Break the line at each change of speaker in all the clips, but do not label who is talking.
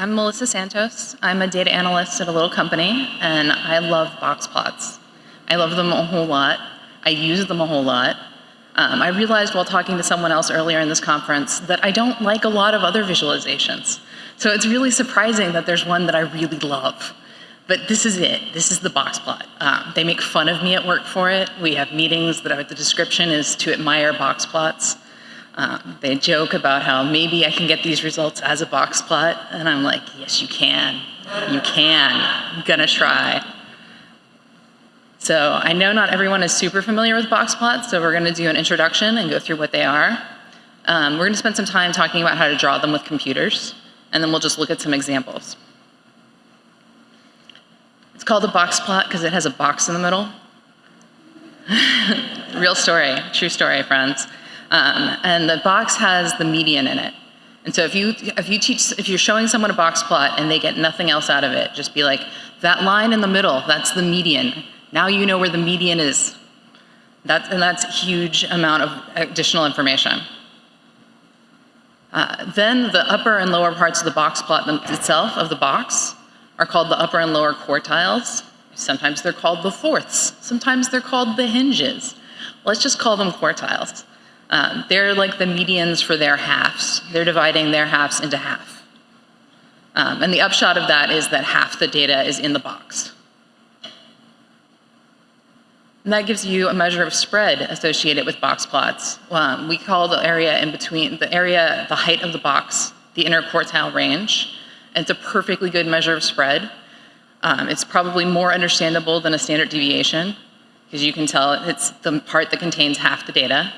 I'm Melissa Santos. I'm a data analyst at a little company, and I love box plots. I love them a whole lot. I use them a whole lot. Um, I realized while talking to someone else earlier in this conference that I don't like a lot of other visualizations. So it's really surprising that there's one that I really love. But this is it. This is the box plot. Um, they make fun of me at work for it. We have meetings that the description is to admire box plots. Um, they joke about how maybe I can get these results as a box plot, and I'm like, yes, you can. You can. I'm gonna try. So I know not everyone is super familiar with box plots, so we're gonna do an introduction and go through what they are. Um, we're gonna spend some time talking about how to draw them with computers, and then we'll just look at some examples. It's called a box plot because it has a box in the middle. Real story, true story, friends. Um, and the box has the median in it. And so if you, if you teach, if you're showing someone a box plot and they get nothing else out of it, just be like, that line in the middle, that's the median. Now you know where the median is. That's, and that's huge amount of additional information. Uh, then the upper and lower parts of the box plot itself, of the box, are called the upper and lower quartiles. Sometimes they're called the fourths. Sometimes they're called the hinges. Let's just call them quartiles. Um, they're like the medians for their halves. They're dividing their halves into half. Um, and the upshot of that is that half the data is in the box. And that gives you a measure of spread associated with box plots. Um, we call the area in between, the area, the height of the box, the interquartile range. And it's a perfectly good measure of spread. Um, it's probably more understandable than a standard deviation because you can tell it's the part that contains half the data.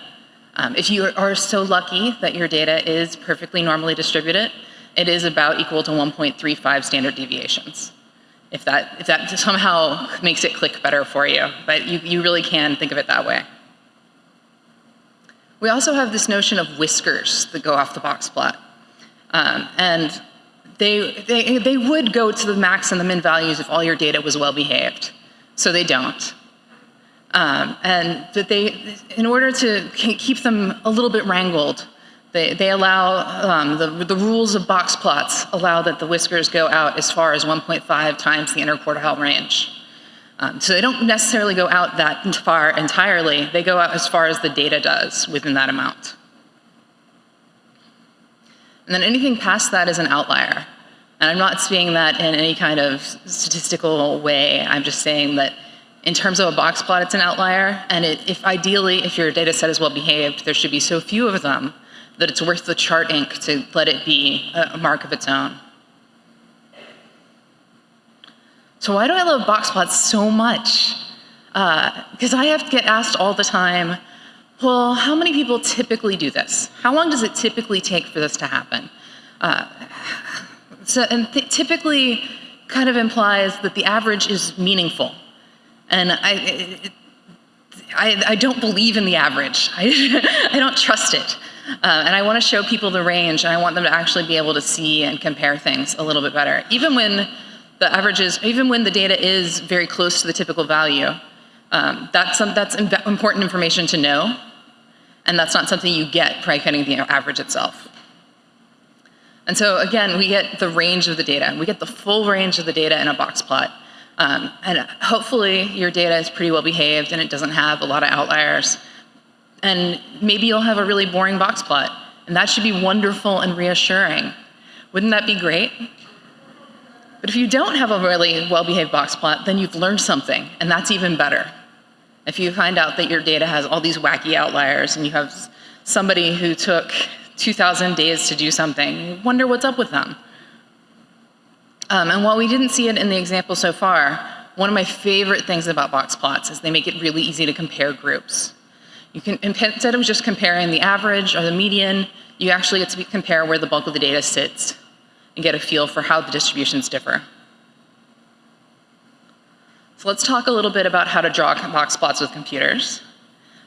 Um, if you are so lucky that your data is perfectly normally distributed, it is about equal to 1.35 standard deviations. If that, if that somehow makes it click better for you, but you, you really can think of it that way. We also have this notion of whiskers that go off the box plot. Um, and they, they, they would go to the max and the min values if all your data was well behaved. So they don't. Um, and that they, in order to keep them a little bit wrangled, they, they allow, um, the, the rules of box plots allow that the whiskers go out as far as 1.5 times the interquartile range. Um, so they don't necessarily go out that far entirely, they go out as far as the data does within that amount. And then anything past that is an outlier. And I'm not saying that in any kind of statistical way, I'm just saying that in terms of a box plot, it's an outlier. And it, if ideally, if your data set is well behaved, there should be so few of them that it's worth the chart ink to let it be a mark of its own. So why do I love box plots so much? Because uh, I have to get asked all the time, well, how many people typically do this? How long does it typically take for this to happen? Uh, so, and typically kind of implies that the average is meaningful. And I, I, I don't believe in the average. I, I don't trust it. Uh, and I want to show people the range, and I want them to actually be able to see and compare things a little bit better. Even when the averages, even when the data is very close to the typical value, um, that's, some, that's important information to know, and that's not something you get by getting the average itself. And so again, we get the range of the data. We get the full range of the data in a box plot. Um, and hopefully your data is pretty well behaved and it doesn't have a lot of outliers. And maybe you'll have a really boring box plot. And that should be wonderful and reassuring. Wouldn't that be great? But if you don't have a really well-behaved box plot, then you've learned something, and that's even better. If you find out that your data has all these wacky outliers and you have somebody who took 2,000 days to do something, wonder what's up with them. Um, and while we didn't see it in the example so far, one of my favorite things about box plots is they make it really easy to compare groups. You can, instead of just comparing the average or the median, you actually get to compare where the bulk of the data sits and get a feel for how the distributions differ. So let's talk a little bit about how to draw box plots with computers.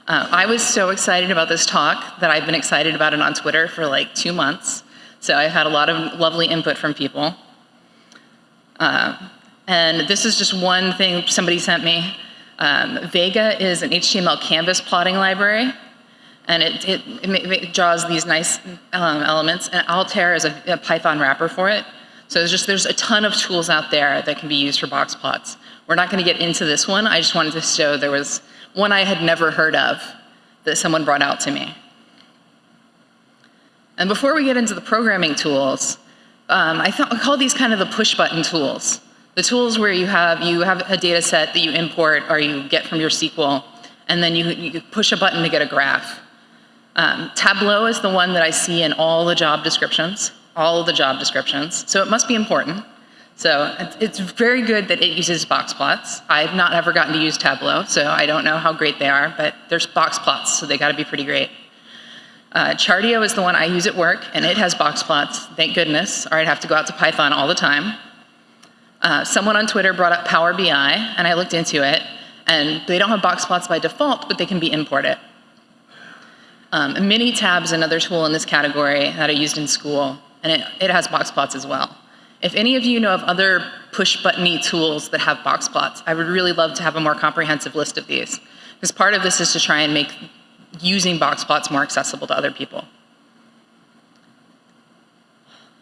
Uh, I was so excited about this talk that I've been excited about it on Twitter for like two months. So I've had a lot of lovely input from people. And this is just one thing somebody sent me. Um, Vega is an HTML canvas plotting library, and it, it, it draws these nice um, elements, and Altair is a, a, Python wrapper for it. So there's just there's a ton of tools out there that can be used for box plots. We're not going to get into this one. I just wanted to show there was one I had never heard of that someone brought out to me. And before we get into the programming tools, um, I, I call these kind of the push button tools. The tools where you have, you have a data set that you import or you get from your SQL, and then you, you push a button to get a graph. Um, Tableau is the one that I see in all the job descriptions, all the job descriptions, so it must be important. So it's very good that it uses box plots. I've not ever gotten to use Tableau, so I don't know how great they are, but there's box plots, so they gotta be pretty great. Uh, Chartio is the one I use at work, and it has box plots, thank goodness, or I'd have to go out to Python all the time. Uh, someone on Twitter brought up Power BI, and I looked into it, and they don't have box plots by default, but they can be imported. Um, Minitab is another tool in this category that I used in school, and it, it has box plots as well. If any of you know of other push-buttony tools that have box plots, I would really love to have a more comprehensive list of these. Because part of this is to try and make using box plots more accessible to other people.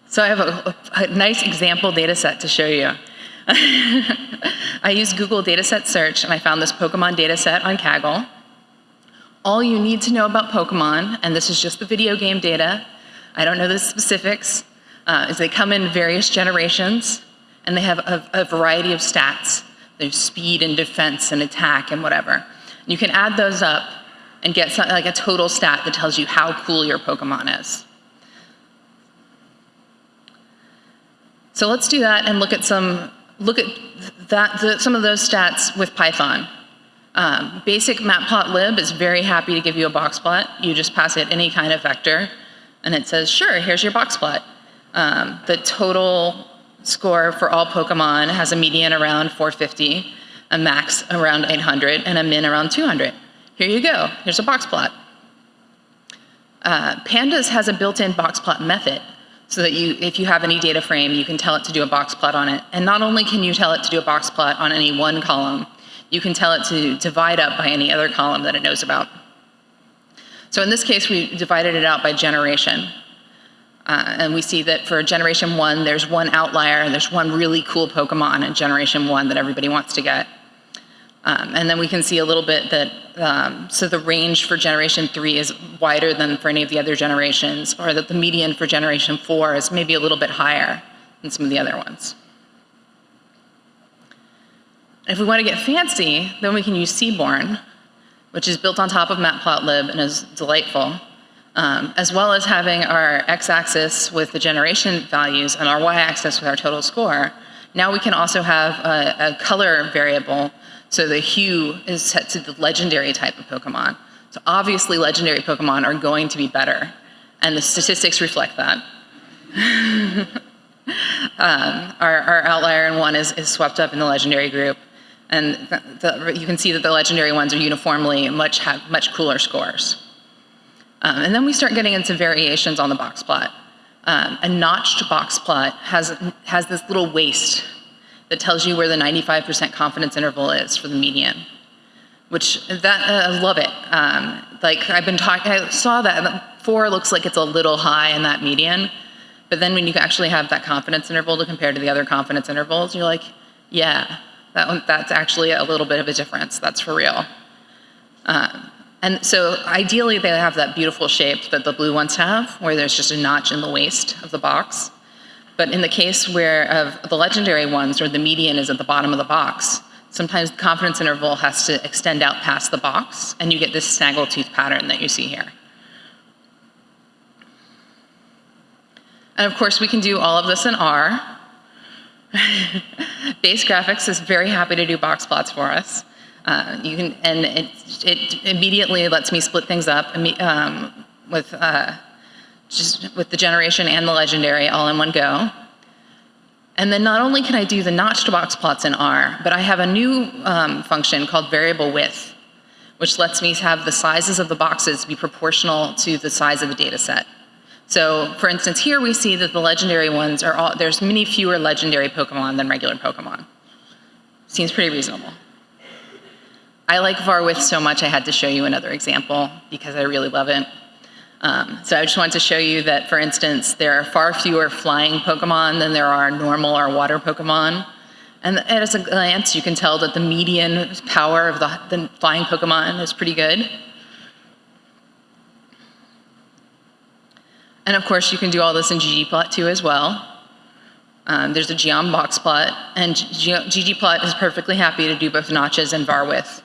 So I have a, a nice example data set to show you. I used Google Dataset Search and I found this Pokemon data set on Kaggle. All you need to know about Pokemon, and this is just the video game data, I don't know the specifics, uh, is they come in various generations and they have a, a variety of stats. There's speed and defense and attack and whatever. You can add those up and get something like a total stat that tells you how cool your Pokemon is. So let's do that and look at some, look at that, the, some of those stats with Python. Um, basic matplotlib is very happy to give you a box plot. You just pass it any kind of vector, and it says, sure, here's your box plot. Um, the total score for all Pokemon has a median around 450, a max around 800, and a min around 200. Here you go, here's a box plot. Uh, Pandas has a built-in box plot method, so that you, if you have any data frame, you can tell it to do a box plot on it. And not only can you tell it to do a box plot on any one column, you can tell it to divide up by any other column that it knows about. So in this case, we divided it out by generation. Uh, and we see that for generation one, there's one outlier and there's one really cool Pokemon in generation one that everybody wants to get. Um, and then we can see a little bit that, um, so the range for generation three is wider than for any of the other generations, or that the median for generation four is maybe a little bit higher than some of the other ones. If we want to get fancy, then we can use Seaborn, which is built on top of Matplotlib and is delightful, um, as well as having our x-axis with the generation values and our y-axis with our total score. Now we can also have a, a color variable so the hue is set to the legendary type of Pokemon. So obviously legendary Pokemon are going to be better, and the statistics reflect that. um, our, our, outlier in one is, is, swept up in the legendary group, and the, the, you can see that the legendary ones are uniformly much, have much cooler scores. Um, and then we start getting into variations on the box plot. Um, a notched box plot has, has this little waist that tells you where the 95% confidence interval is for the median, which that, uh, I love it. Um, like I've been talking, I saw that four looks like it's a little high in that median, but then when you actually have that confidence interval to compare to the other confidence intervals, you're like, yeah, that one, that's actually a little bit of a difference. That's for real. Um, and so ideally they have that beautiful shape that the blue ones have, where there's just a notch in the waist of the box. But in the case where of the legendary ones, where the median is at the bottom of the box, sometimes the confidence interval has to extend out past the box, and you get this snaggletooth pattern that you see here. And of course, we can do all of this in R. Base Graphics is very happy to do box plots for us. Uh, you can, and it, it, immediately lets me split things up um, with uh, just with the generation and the legendary all in one go. And then not only can I do the notched box plots in R, but I have a new um, function called variable width, which lets me have the sizes of the boxes be proportional to the size of the data set. So for instance, here we see that the legendary ones are all, there's many fewer legendary Pokemon than regular Pokemon. Seems pretty reasonable. I like var width so much I had to show you another example because I really love it. Um, so I just wanted to show you that, for instance, there are far fewer flying Pokemon than there are normal or water Pokemon. And at a glance, you can tell that the median power of the, the flying Pokemon is pretty good. And of course, you can do all this in ggplot too as well. Um, there's a geom box plot, and ggplot is perfectly happy to do both notches and var width.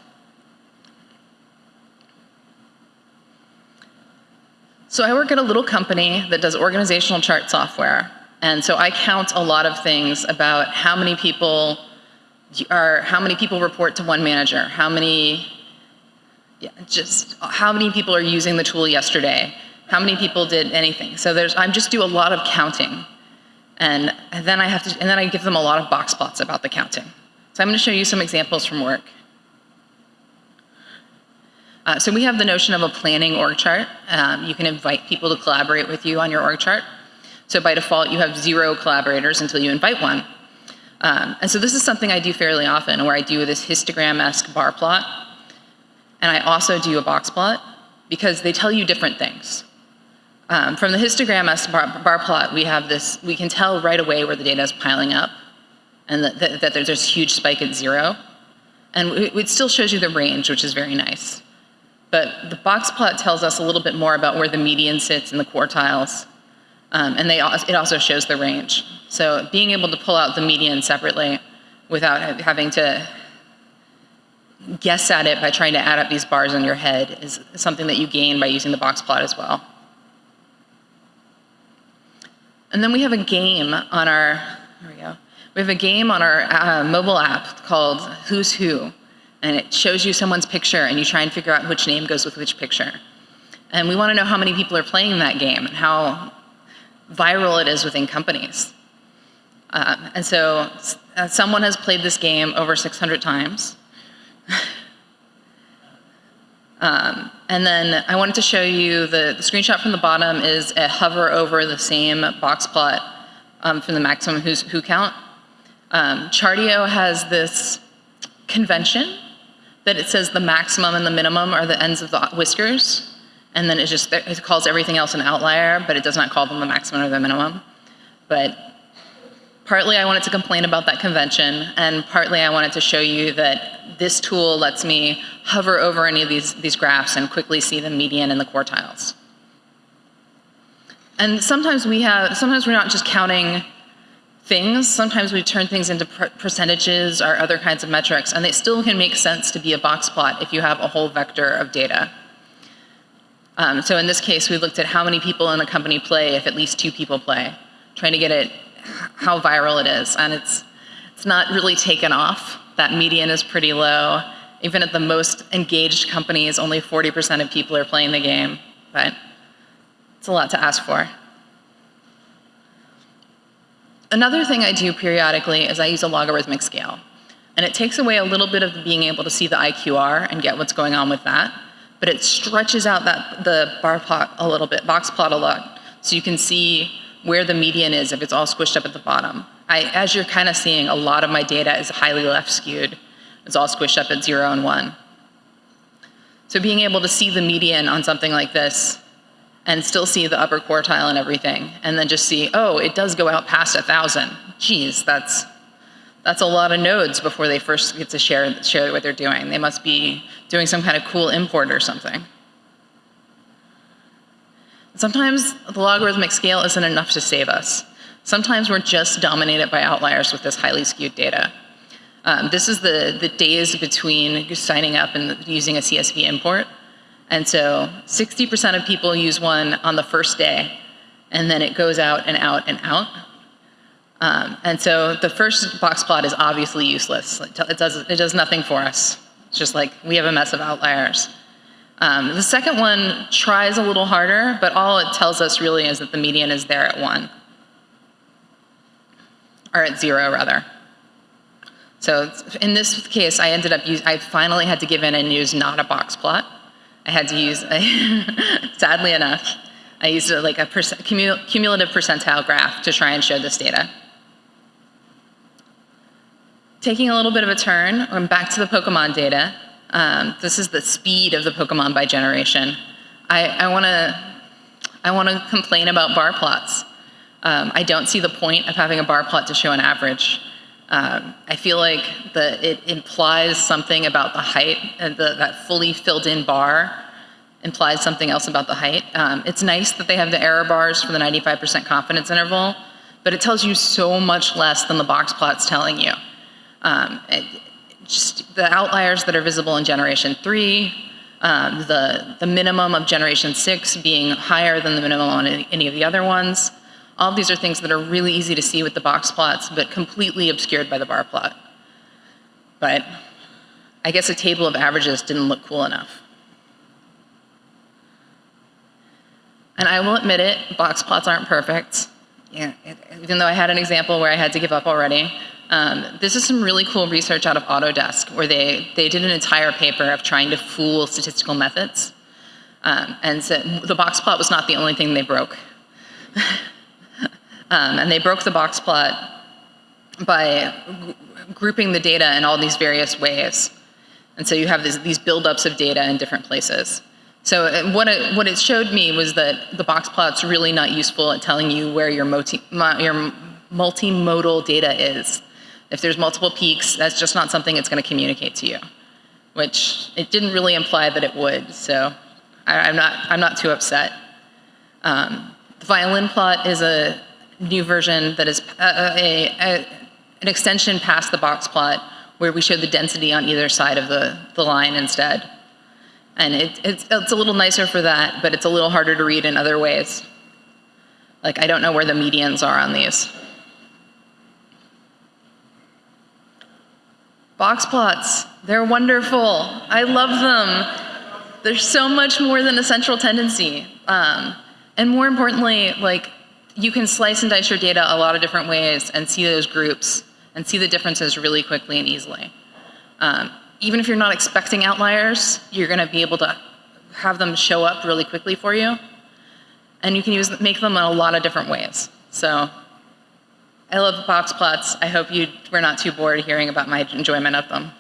So I work at a little company that does organizational chart software. And so I count a lot of things about how many people are, how many people report to one manager, how many, yeah, just how many people are using the tool yesterday, how many people did anything. So there's, I just do a lot of counting. And, and then I have to, and then I give them a lot of box plots about the counting. So I'm going to show you some examples from work. Uh, so we have the notion of a planning org chart. Um, you can invite people to collaborate with you on your org chart. So by default, you have zero collaborators until you invite one. Um, and so this is something I do fairly often, where I do this histogram-esque bar plot. And I also do a box plot, because they tell you different things. Um, from the histogram bar, bar, plot, we have this, we can tell right away where the data is piling up and that, that, that there's a huge spike at zero. And it, it still shows you the range, which is very nice. But the box plot tells us a little bit more about where the median sits in the quartiles. Um, and they, it also shows the range. So being able to pull out the median separately without having to guess at it by trying to add up these bars in your head is something that you gain by using the box plot as well. And then we have a game on our, here we go. We have a game on our uh, mobile app called Who's Who. And it shows you someone's picture and you try and figure out which name goes with which picture. And we want to know how many people are playing that game and how viral it is within companies. Um, and so uh, someone has played this game over 600 times. Um, and then I wanted to show you the, the, screenshot from the bottom is a hover over the same box plot um, from the maximum who count. Um, Chartio has this convention that it says the maximum and the minimum are the ends of the whiskers. And then it just it calls everything else an outlier, but it does not call them the maximum or the minimum. But partly I wanted to complain about that convention, and partly I wanted to show you that this tool lets me hover over any of these, these graphs and quickly see the median and the quartiles. And sometimes we have, sometimes we're not just counting things, sometimes we turn things into percentages or other kinds of metrics, and they still can make sense to be a box plot if you have a whole vector of data. Um, so in this case, we looked at how many people in a company play if at least two people play, trying to get it, how viral it is, and it's, it's not really taken off. That median is pretty low, even at the most engaged companies, only 40% of people are playing the game, but it's a lot to ask for. Another thing I do periodically is I use a logarithmic scale. And it takes away a little bit of being able to see the IQR and get what's going on with that, but it stretches out that the bar plot a little bit, box plot a lot, so you can see where the median is if it's all squished up at the bottom. I, as you're kind of seeing, a lot of my data is highly left skewed. It's all squished up at zero and one. So being able to see the median on something like this and still see the upper quartile and everything, and then just see, oh, it does go out past a 1,000. Geez, that's, that's a lot of nodes before they first get to share, share what they're doing. They must be doing some kind of cool import or something. Sometimes the logarithmic scale isn't enough to save us. Sometimes we're just dominated by outliers with this highly skewed data. Um, this is the, the days between signing up and using a CSV import. And so 60% of people use one on the first day, and then it goes out and out and out. Um, and so the first box plot is obviously useless. It does, it does nothing for us. It's just like we have a mess of outliers. Um, the second one tries a little harder, but all it tells us really is that the median is there at one. Or at zero, rather. So in this case, I ended up, I finally had to give in and use not a box plot. I had to use, sadly enough, I used a, like a cumulative percentile graph to try and show this data. Taking a little bit of a turn, I'm back to the Pokemon data. Um, this is the speed of the Pokemon by generation. I, I want to I want to complain about bar plots. Um, I don't see the point of having a bar plot to show an average. Um, I feel like the, it implies something about the height, and the, that fully filled in bar implies something else about the height. Um, it's nice that they have the error bars for the 95% confidence interval, but it tells you so much less than the box plot's telling you. Um, it, just the outliers that are visible in generation three, um, the, the minimum of generation six being higher than the minimum on any of the other ones. All these are things that are really easy to see with the box plots, but completely obscured by the bar plot. But I guess a table of averages didn't look cool enough. And I will admit it, box plots aren't perfect. Yeah, even though I had an example where I had to give up already. Um, this is some really cool research out of Autodesk where they, they did an entire paper of trying to fool statistical methods. Um, and so the box plot was not the only thing they broke. um, and they broke the box plot by grouping the data in all these various ways. And so you have this, these buildups of data in different places. So uh, what it, what it showed me was that the box plot's really not useful at telling you where your, multi, your multimodal data is. If there's multiple peaks, that's just not something it's going to communicate to you, which it didn't really imply that it would. So I, am not, I'm not too upset. Um, the violin plot is a new version that is a, uh, a, a, an extension past the box plot where we show the density on either side of the, the line instead. And it, it's, it's a little nicer for that, but it's a little harder to read in other ways. Like, I don't know where the medians are on these. Box plots, they're wonderful. I love them. They're so much more than a central tendency. Um, and more importantly, like, you can slice and dice your data a lot of different ways and see those groups and see the differences really quickly and easily. Um, even if you're not expecting outliers, you're going to be able to have them show up really quickly for you. And you can use make them in a lot of different ways. So I love box plots. I hope you were not too bored hearing about my enjoyment of them.